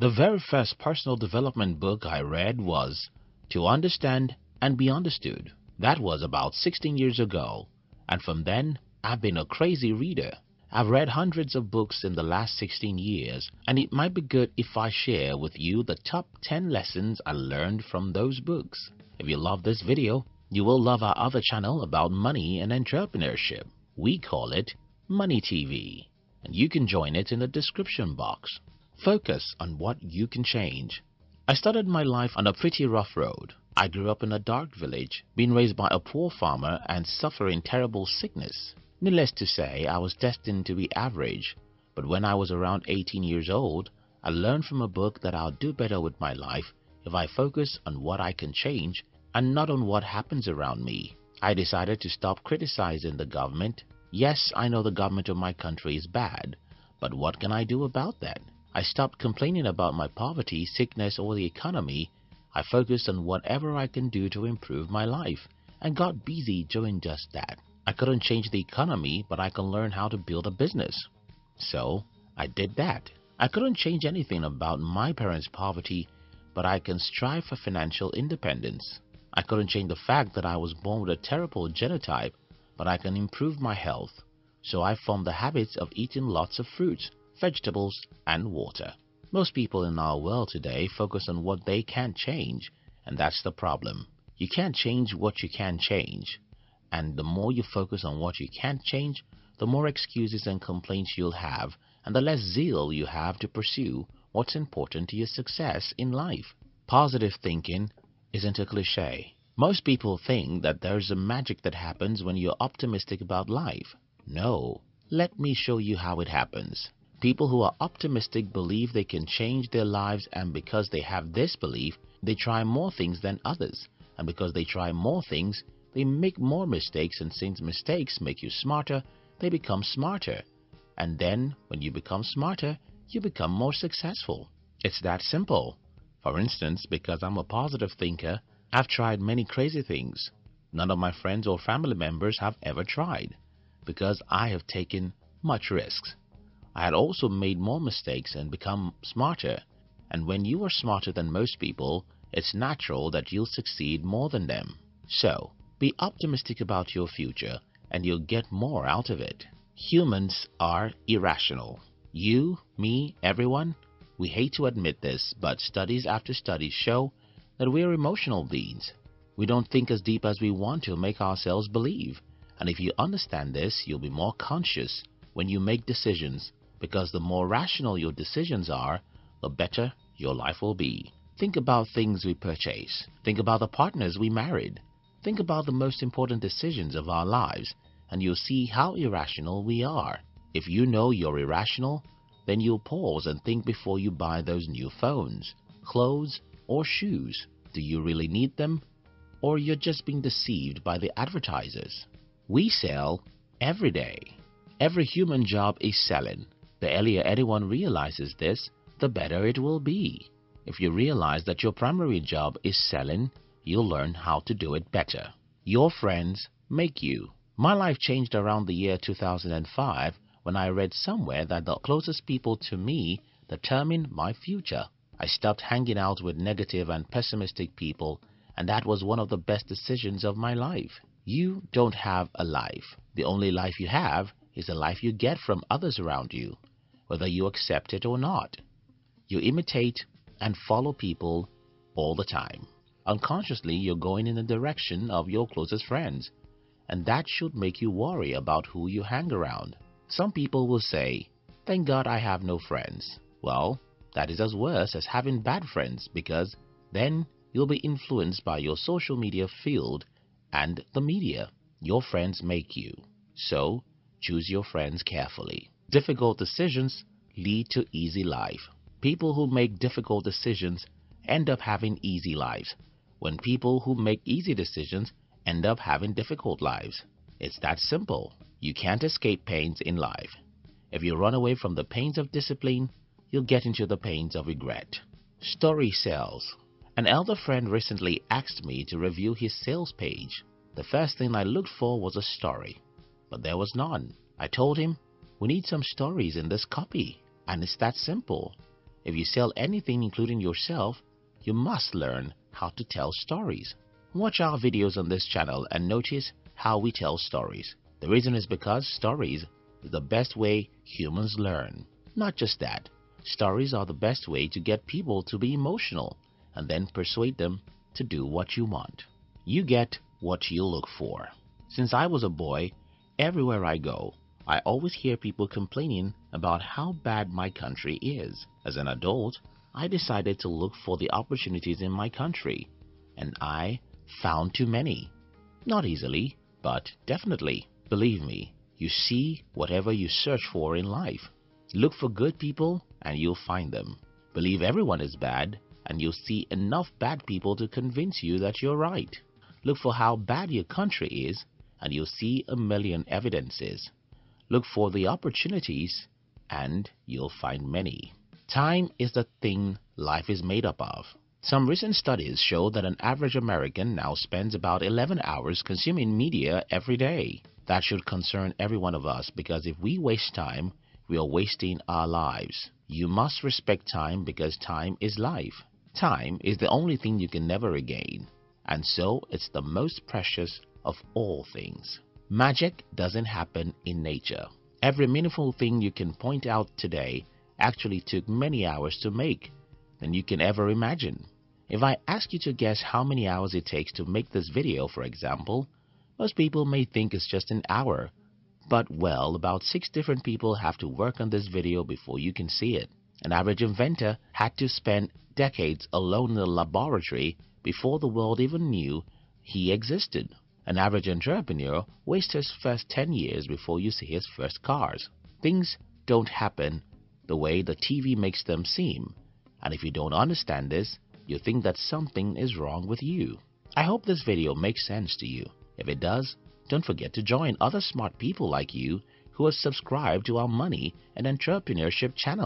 The very first personal development book I read was To Understand and Be Understood. That was about 16 years ago, and from then I've been a crazy reader. I've read hundreds of books in the last 16 years, and it might be good if I share with you the top 10 lessons I learned from those books. If you love this video, you will love our other channel about money and entrepreneurship. We call it Money TV, and you can join it in the description box. Focus on what you can change. I started my life on a pretty rough road. I grew up in a dark village, being raised by a poor farmer and suffering terrible sickness. Needless to say, I was destined to be average, but when I was around 18 years old, I learned from a book that I'll do better with my life if I focus on what I can change and not on what happens around me. I decided to stop criticizing the government. Yes, I know the government of my country is bad, but what can I do about that? I stopped complaining about my poverty, sickness, or the economy. I focused on whatever I can do to improve my life and got busy doing just that. I couldn't change the economy, but I can learn how to build a business. So I did that. I couldn't change anything about my parents' poverty, but I can strive for financial independence. I couldn't change the fact that I was born with a terrible genotype, but I can improve my health. So I formed the habits of eating lots of fruits, vegetables, and water. Most people in our world today focus on what they can't change, and that's the problem. You can't change what you can change, and the more you focus on what you can't change, the more excuses and complaints you'll have, and the less zeal you have to pursue what's important to your success in life. Positive thinking isn't a cliche. Most people think that there's a magic that happens when you're optimistic about life. No, let me show you how it happens. People who are optimistic believe they can change their lives and because they have this belief, they try more things than others. And because they try more things, they make more mistakes and since mistakes make you smarter, they become smarter. And then, when you become smarter, you become more successful. It's that simple. For instance, because I'm a positive thinker, I've tried many crazy things. None of my friends or family members have ever tried because I have taken much risks. I had also made more mistakes and become smarter. And when you are smarter than most people, it's natural that you'll succeed more than them. So, be optimistic about your future and you'll get more out of it. Humans are irrational. You, me, everyone, we hate to admit this, but studies after studies show that we're emotional beings. We don't think as deep as we want to make ourselves believe. And if you understand this, you'll be more conscious when you make decisions because the more rational your decisions are, the better your life will be. Think about things we purchase. Think about the partners we married. Think about the most important decisions of our lives and you'll see how irrational we are. If you know you're irrational, then you'll pause and think before you buy those new phones, clothes, or shoes. Do you really need them? Or you're just being deceived by the advertisers? We sell every day. Every human job is selling. The earlier anyone realizes this, the better it will be. If you realize that your primary job is selling, you'll learn how to do it better. Your friends make you. My life changed around the year 2005 when I read somewhere that the closest people to me determine my future. I stopped hanging out with negative and pessimistic people and that was one of the best decisions of my life. You don't have a life. The only life you have is the life you get from others around you whether you accept it or not. You imitate and follow people all the time. Unconsciously, you're going in the direction of your closest friends, and that should make you worry about who you hang around. Some people will say, Thank God I have no friends. Well, that is as worse as having bad friends because then you'll be influenced by your social media field and the media. Your friends make you. So, choose your friends carefully. Difficult decisions lead to easy life. People who make difficult decisions end up having easy lives, when people who make easy decisions end up having difficult lives. It's that simple. You can't escape pains in life. If you run away from the pains of discipline, you'll get into the pains of regret. Story sells. An elder friend recently asked me to review his sales page. The first thing I looked for was a story, but there was none. I told him we need some stories in this copy, and it's that simple. If you sell anything including yourself, you must learn how to tell stories. Watch our videos on this channel and notice how we tell stories. The reason is because stories is the best way humans learn. Not just that, stories are the best way to get people to be emotional and then persuade them to do what you want. You get what you look for. Since I was a boy, everywhere I go, I always hear people complaining about how bad my country is. As an adult, I decided to look for the opportunities in my country, and I found too many. Not easily, but definitely. Believe me, you see whatever you search for in life. Look for good people and you'll find them. Believe everyone is bad and you'll see enough bad people to convince you that you're right. Look for how bad your country is and you'll see a million evidences. Look for the opportunities and you'll find many. Time is the thing life is made up of. Some recent studies show that an average American now spends about 11 hours consuming media every day. That should concern every one of us because if we waste time, we are wasting our lives. You must respect time because time is life. Time is the only thing you can never regain, and so it's the most precious of all things. Magic doesn't happen in nature. Every meaningful thing you can point out today actually took many hours to make than you can ever imagine. If I ask you to guess how many hours it takes to make this video, for example, most people may think it's just an hour. But well, about six different people have to work on this video before you can see it. An average inventor had to spend decades alone in the laboratory before the world even knew he existed. An average entrepreneur wastes his first 10 years before you see his first cars. Things don't happen the way the TV makes them seem. And if you don't understand this, you think that something is wrong with you. I hope this video makes sense to you. If it does, don't forget to join other smart people like you who have subscribed to our money and entrepreneurship channel.